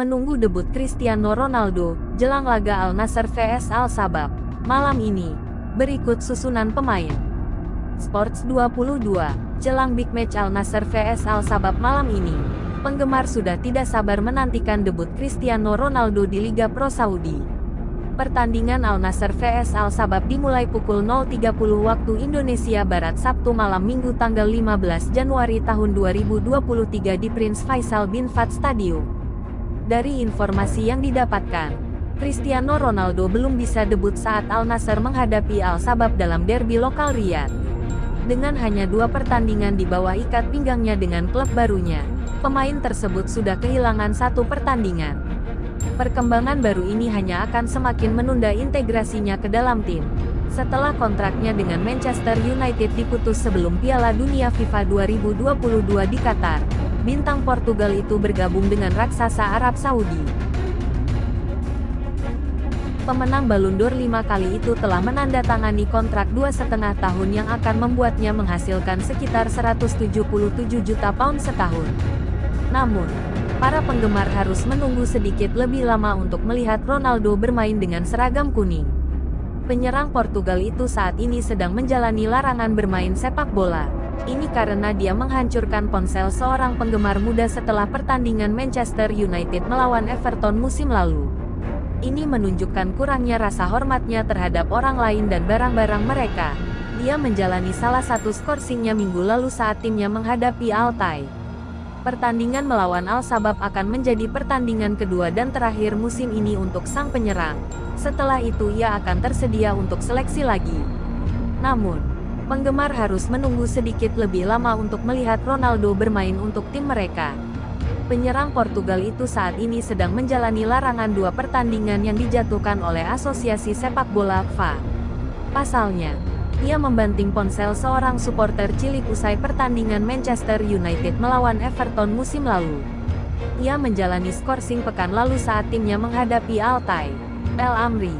menunggu debut Cristiano Ronaldo, jelang laga Al Nassr vs Al Sabab. Malam ini, berikut susunan pemain. Sports 22, jelang big match Al Nassr vs Al Sabab malam ini. Penggemar sudah tidak sabar menantikan debut Cristiano Ronaldo di Liga Pro Saudi. Pertandingan Al Nassr vs Al Sabab dimulai pukul 0.30 waktu Indonesia Barat Sabtu malam Minggu tanggal 15 Januari tahun 2023 di Prince Faisal bin Fahd Stadium. Dari informasi yang didapatkan, Cristiano Ronaldo belum bisa debut saat Al Nassr menghadapi Al Sabab dalam derby lokal Riyadh. Dengan hanya dua pertandingan di bawah ikat pinggangnya dengan klub barunya, pemain tersebut sudah kehilangan satu pertandingan. Perkembangan baru ini hanya akan semakin menunda integrasinya ke dalam tim. Setelah kontraknya dengan Manchester United diputus sebelum Piala Dunia FIFA 2022 di Qatar, bintang Portugal itu bergabung dengan raksasa Arab Saudi. Pemenang Ballon d'Or lima kali itu telah menandatangani kontrak dua setengah tahun yang akan membuatnya menghasilkan sekitar 177 juta pound setahun. Namun, para penggemar harus menunggu sedikit lebih lama untuk melihat Ronaldo bermain dengan seragam kuning. Penyerang Portugal itu saat ini sedang menjalani larangan bermain sepak bola. Ini karena dia menghancurkan ponsel seorang penggemar muda setelah pertandingan Manchester United melawan Everton musim lalu. Ini menunjukkan kurangnya rasa hormatnya terhadap orang lain dan barang-barang mereka. Dia menjalani salah satu skorsingnya minggu lalu saat timnya menghadapi Altai. Pertandingan melawan Al Sabab akan menjadi pertandingan kedua dan terakhir musim ini untuk sang penyerang. Setelah itu ia akan tersedia untuk seleksi lagi. Namun, penggemar harus menunggu sedikit lebih lama untuk melihat Ronaldo bermain untuk tim mereka. Penyerang Portugal itu saat ini sedang menjalani larangan dua pertandingan yang dijatuhkan oleh Asosiasi Sepak Bola FA. Pasalnya, ia membanting ponsel seorang supporter cilik usai pertandingan Manchester United melawan Everton musim lalu. Ia menjalani skorsing pekan lalu saat timnya menghadapi Altai, El Amri,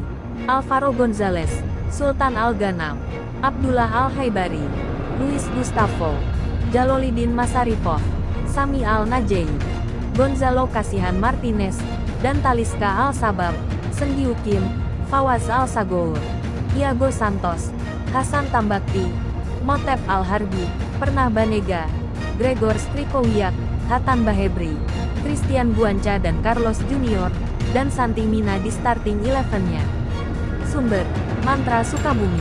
Alvaro Gonzalez, Sultan Al Ghanam, Abdullah Al-Haibari, Luis Gustavo, Jalolidin Masaripov, Sami Al-Najei, Gonzalo Kasihan Martinez, dan Taliska Al-Sabab, Senggiu Kim, Fawaz Al-Sagour, Iago Santos, Hasan Tambakti, Motep Al-Harbi, Pernah Banega, Gregor Strikowiak, Hatan Bahebri, Christian Buanca dan Carlos Junior, dan Santi Mina di starting eleven-nya. Sumber, Mantra Sukabumi